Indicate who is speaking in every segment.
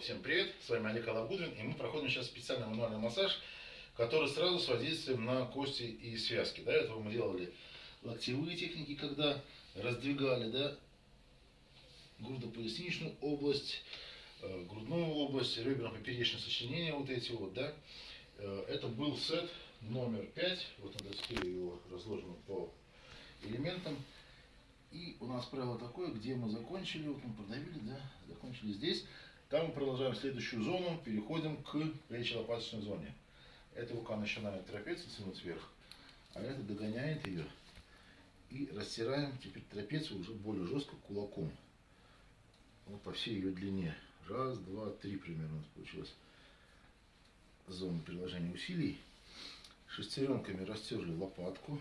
Speaker 1: Всем привет, с вами Олег Алабудвин, и мы проходим сейчас специальный мануальный массаж, который сразу с воздействием на кости и связки. До этого мы делали локтевые техники, когда раздвигали, да, грудопоясничную область, э, грудную область, реберно-поперечное сочленение, вот эти вот, да. Э, это был сет номер 5, вот на доске его разложено по элементам. И у нас правило такое, где мы закончили, вот мы продавили, да, закончили здесь. Там мы продолжаем следующую зону, переходим к плечо-лопаточной зоне. Эта рука начинает трапецию тянуть вверх, а эта догоняет ее. И растираем теперь трапецию уже более жестко кулаком. Вот по всей ее длине. Раз, два, три примерно получилось. Зона приложения усилий. Шестеренками растерли лопатку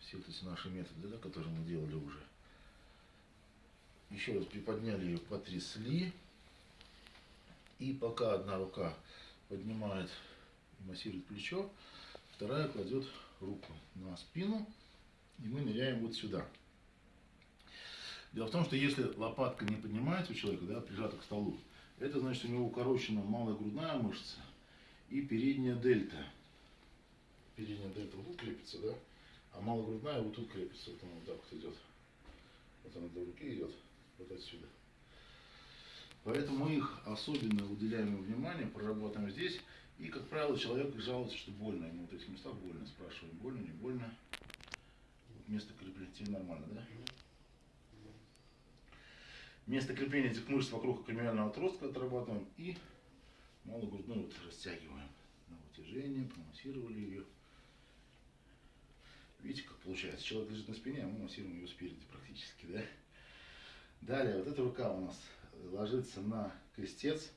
Speaker 1: все вот эти наши методы, да, которые мы делали уже. Еще раз приподняли ее, потрясли. И пока одна рука поднимает и массирует плечо, вторая кладет руку на спину, и мы ныряем вот сюда. Дело в том, что если лопатка не поднимается у человека, да, прижата к столу, это значит, у него укорочена малая грудная мышца и передняя дельта. Передняя дельта вот крепится, да? А малогрудная вот тут крепится, вот она вот так вот идет. Вот она до руки идет, вот отсюда. Поэтому их особенно уделяем внимание, проработаем здесь. И, как правило, человек жалуется, что больно. Ему вот в этих местах больно. Спрашиваем, больно, не больно. Вот место крепления тебе нормально, да? Место крепления этих мышц вокруг акромиального отростка отрабатываем и малогрудную вот растягиваем на вытяжение, промассировали ее. Видите, как получается? Человек лежит на спине, а мы массируем ее спереди практически, да? Далее, вот эта рука у нас ложится на крестец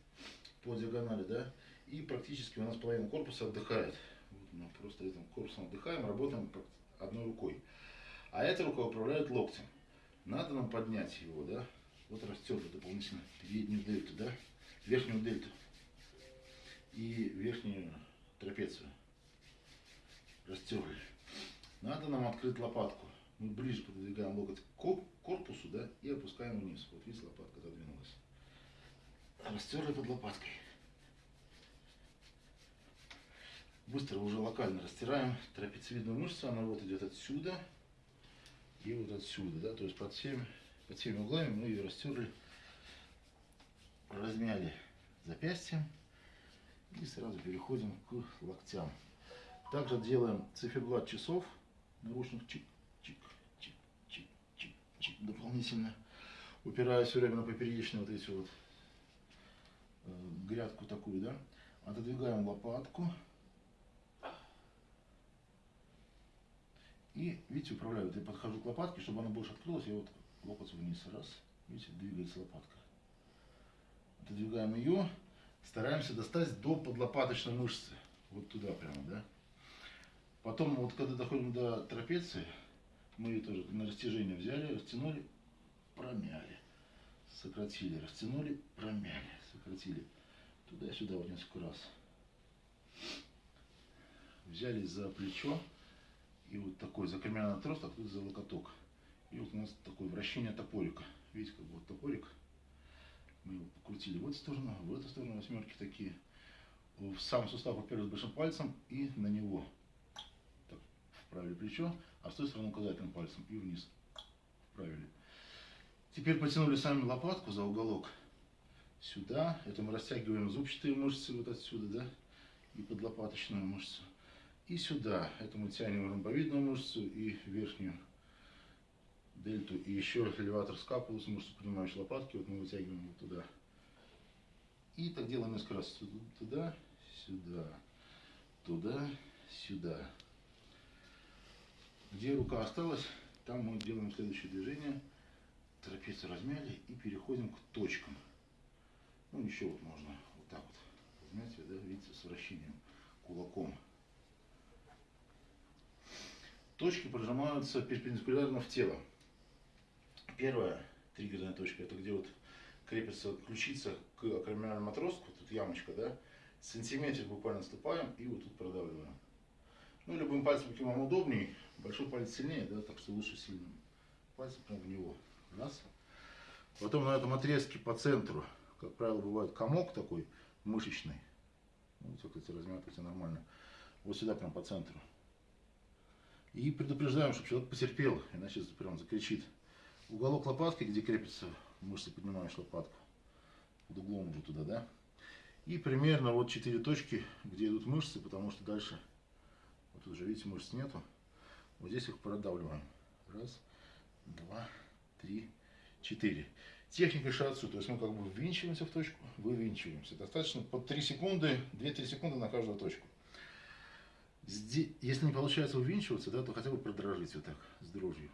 Speaker 1: по диагонали, да? И практически у нас половина корпуса отдыхает. Вот мы просто этим корпусом отдыхаем, работаем одной рукой. А эта рука управляет локтем. Надо нам поднять его, да? Вот растерли дополнительно переднюю дельту, да? Верхнюю дельту. И верхнюю трапецию. Растерли. Надо нам открыть лопатку. Мы ближе подвигаем локоть к корпусу, да, и опускаем вниз. Вот видите, лопатка задвинулась. Растерли под лопаткой. Быстро уже локально растираем трапециевидную мышцу. Она вот идет отсюда и вот отсюда, да, то есть под всеми, под всеми углами мы ее растерли, размяли запястьем и сразу переходим к локтям. Также делаем циферблат часов наручных чик, дополнительно. Упирая все время на поперечные вот эти вот э, грядку такую, да. Отодвигаем лопатку. И, видите, управляю. Вот я подхожу к лопатке, чтобы она больше открылась, я вот локоть вниз, раз, видите, двигается лопатка. Отодвигаем ее, стараемся достать до подлопаточной мышцы. Вот туда прямо, да. Потом, вот когда доходим до трапеции, мы ее тоже на растяжение взяли, растянули, промяли. Сократили, растянули, промяли, сократили. Туда-сюда вот несколько раз. Взяли за плечо, и вот такой закремянный отросток, а тут за локоток. И вот у нас такое вращение топорика. Видите, как вот топорик. Мы его покрутили в эту сторону, в эту сторону восьмерки такие. В сам сустав уперлись большим пальцем и на него вправили плечо, а с той стороны указательным пальцем и вниз вправили. Теперь потянули сами лопатку за уголок сюда. Это мы растягиваем зубчатые мышцы вот отсюда, да, и подлопаточную мышцу. И сюда. Это мы тянем ромбовидную мышцу и верхнюю дельту. И еще элеватор скапулус, мышцу, поднимающую лопатки. Вот мы вытягиваем вот туда. И так делаем несколько раз. Туда, сюда, туда, сюда. Где рука осталась, там мы делаем следующее движение. Трапецию размяли и переходим к точкам. Ну, еще вот можно вот так вот размять, да, видите, с вращением кулаком. Точки прожимаются перпендикулярно в тело. Первая триггерная точка, это где вот крепится ключица к акромиальному отростку, тут ямочка, да, сантиметр буквально ступаем и вот тут продавливаем. Ну, любым пальцем, каким вам удобней. Большой палец сильнее, да, так что лучше сильным пальцем прям в него. Раз. Потом на этом отрезке по центру, как правило, бывает комок такой мышечный. Ну, видите, кстати, размятывается нормально. Вот сюда прям по центру. И предупреждаем, чтобы человек потерпел, иначе прям закричит. Уголок лопатки, где крепится мышцы, поднимаешь лопатку. Под углом уже туда, да? И примерно вот 4 точки, где идут мышцы, потому что дальше, вот уже видите, мышц нету. Вот здесь их продавливаем. Раз, два, три, четыре. Техника шатсу, то есть мы как бы ввинчиваемся в точку, вывинчиваемся. Достаточно по 3 секунды, 2-3 секунды на каждую точку. Здесь, если не получается увинчиваться, да, то хотя бы продрожить вот так, с дрожью.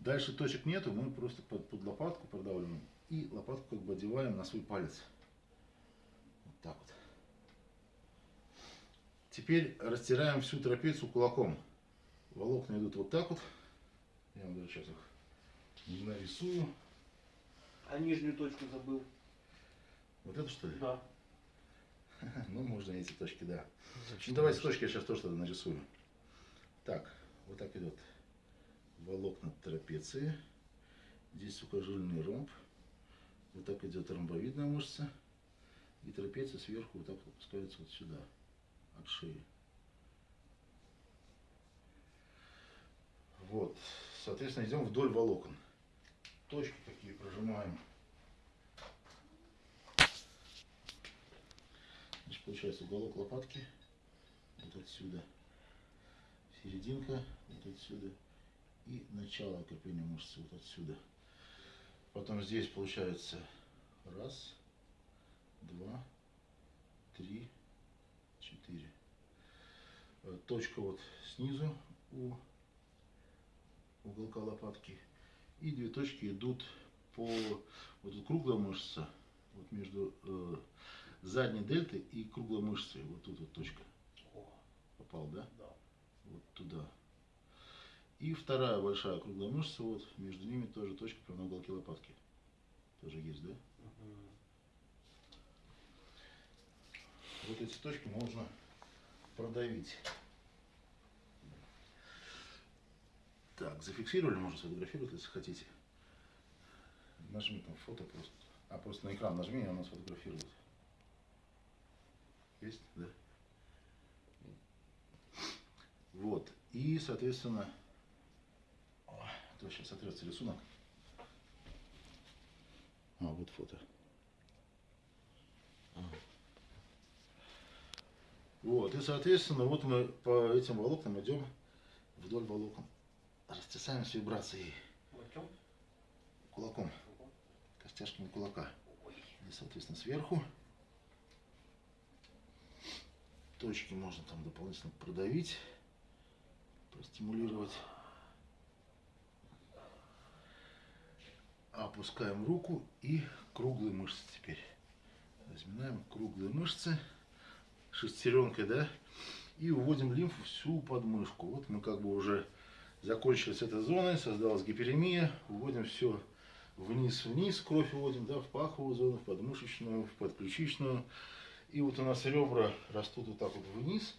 Speaker 1: Дальше точек нету, мы просто под, под лопатку продавливаем и лопатку как бы одеваем на свой палец. Вот так вот. Теперь растираем всю трапецию кулаком. Волокна идут вот так вот. Я вам даже сейчас их нарисую.
Speaker 2: А нижнюю точку забыл.
Speaker 1: Вот это что ли?
Speaker 2: Да.
Speaker 1: Ну, можно эти точки, да. Ну, давайте точки я сейчас тоже тогда нарисую. Так, вот так идет волокна трапеции. Здесь сухожильный ромб. Вот так идет ромбовидная мышца. И трапеция сверху вот так опускается вот сюда, от шеи. Вот. Соответственно, идем вдоль волокон. Точки такие прожимаем. Значит, получается уголок лопатки вот отсюда, серединка вот отсюда и начало окрепления мышцы вот отсюда. Потом здесь получается раз, два, три, четыре. Э, точка вот снизу у уголка лопатки. И две точки идут по вот круглая мышца, вот между э, задней дельтой и круглой мышцей. Вот тут вот точка. Попал, да?
Speaker 2: да.
Speaker 1: Вот туда. И вторая большая круглая мышца, вот между ними тоже точка прямо на уголке лопатки. Тоже есть, да?
Speaker 2: Мгм.
Speaker 1: Вот эти точки можно продавить. Так, зафиксировали, можно сфотографировать, если хотите. Нажми там фото просто. А просто на экран нажми, и оно сфотографирует. Есть, да? Вот. И, соответственно, то сейчас сотрется рисунок. А, вот фото. Вот, и, соответственно, вот мы по этим волокнам идем вдоль волокон. Растесаем с вибрацией кулаком, костяшками кулака. И, соответственно, сверху. Точки можно там дополнительно продавить, простимулировать. Опускаем руку и круглые мышцы теперь. Разминаем круглые мышцы шестеренкой, да, и уводим лимфу всю подмышку. Вот мы как бы уже закончили с этой зоной, создалась гиперемия, уводим все вниз-вниз, кровь уводим, да, в паховую зону, в подмышечную, в подключичную. И вот у нас ребра растут вот так вот вниз,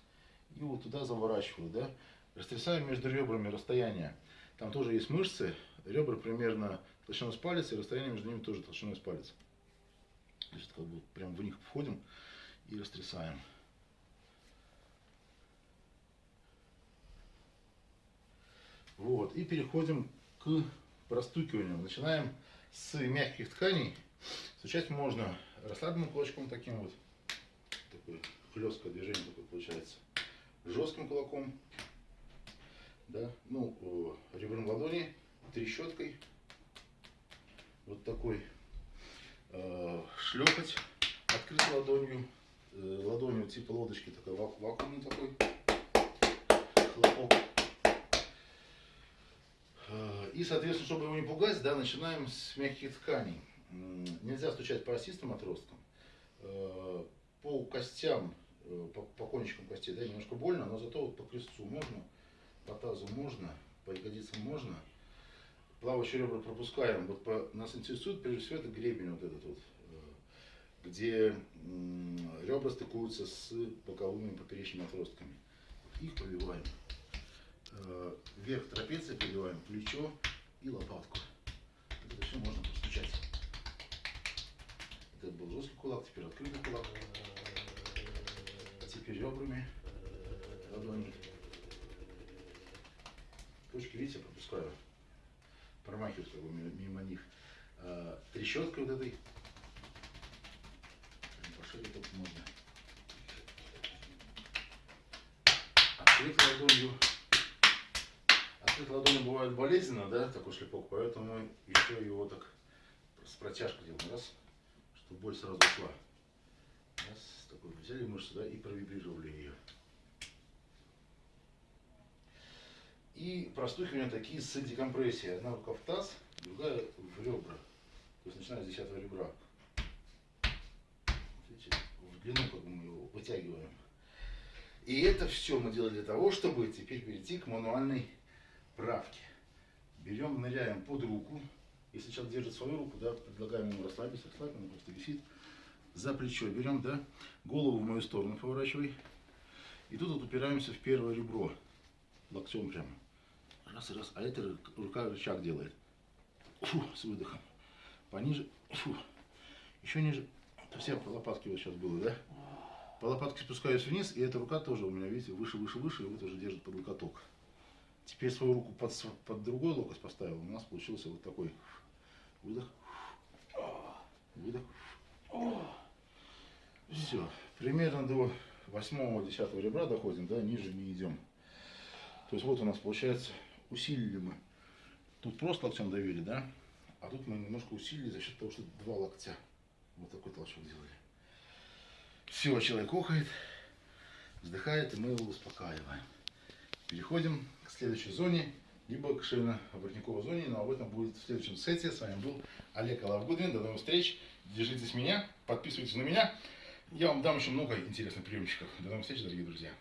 Speaker 1: и вот туда заворачивают, да. Растрясаем между ребрами расстояние. Там тоже есть мышцы, ребра примерно толщиной с палец, и расстояние между ними тоже толщиной с палец. Есть как бы прям в них входим и растрясаем. Вот, и переходим к простукиванию. Начинаем с мягких тканей. Стучать можно расслабленным кулачком таким вот. Такое хлесткое движение такое получается. Жестким кулаком. Да, ну, ребром ладони, трещоткой. Вот такой э, шлепать открытой ладонью. Э, ладонью типа лодочки, такой вак- вакуумный такой. Хлопок. И, соответственно, чтобы его не пугать, да, начинаем с мягких тканей. Нельзя стучать по осистым отросткам. Э, По костям, э, по, по кончикам костей, да, немножко больно, но зато вот по крестцу можно, по тазу можно, по ягодицам можно. Плавающие ребра пропускаем. Вот по, нас интересует прежде всего это гребень вот этот вот, э, где ребра стыкуются с боковыми поперечными отростками. Их пробиваем. Вверх трапеции пробиваем плечо и лопатку. Это все можно постучать. Это был жесткий кулак, теперь открытый кулак. Теперь ребрами ладони. Точки, видите, пропускаю. Промахиваюсь мимо, них. А, трещоткой вот этой. Пошире только можно. Открыть ладонью. Открыть ладонью бывает болезненно, да, такой шлепок, поэтому еще его так с протяжкой делаем. Раз, чтобы боль сразу ушла. Раз, такой взяли мышцу, да, и провибрировали ее. И простукивания такие с декомпрессией. Одна рука в таз, другая в ребра. То есть начиная с десятого ребра. Видите, в длину как мы его вытягиваем. И это все мы делали для того, чтобы теперь перейти к мануальной правке. Берем, ныряем под руку. Если человек держит свою руку, да, предлагаем ему расслабиться, расслабить, он просто висит. За плечо берем, да, голову в мою сторону поворачивай. И тут вот упираемся в первое ребро. Локтем прямо. Раз, раз. А это рука рычаг делает. Фу, с выдохом. Пониже. Фу. Еще ниже. Это все по лопатке вот сейчас было, да? По лопатке спускаюсь вниз, и эта рука тоже у меня, видите, выше, выше, выше, и вот уже держит под локоток. Теперь свою руку под, под другой локоть поставил. У нас получился вот такой выдох. Выдох. Все. Примерно до восьмого, десятого ребра доходим, да, ниже не идем. То есть вот у нас получается, усилили мы. Тут просто локтем давили, да? А тут мы немножко усилили за счет того, что два локтя. Вот такой толчок сделали. Все, человек охает, вздыхает, и мы его успокаиваем. Переходим к следующей зоне, либо к шейно-воротниковой зоне, но об этом будет в следующем сете. С вами был Олег Алавгудвин. До новых встреч. Держитесь меня, подписывайтесь на меня. Я вам дам еще много интересных приемчиков. До новых встреч, дорогие друзья.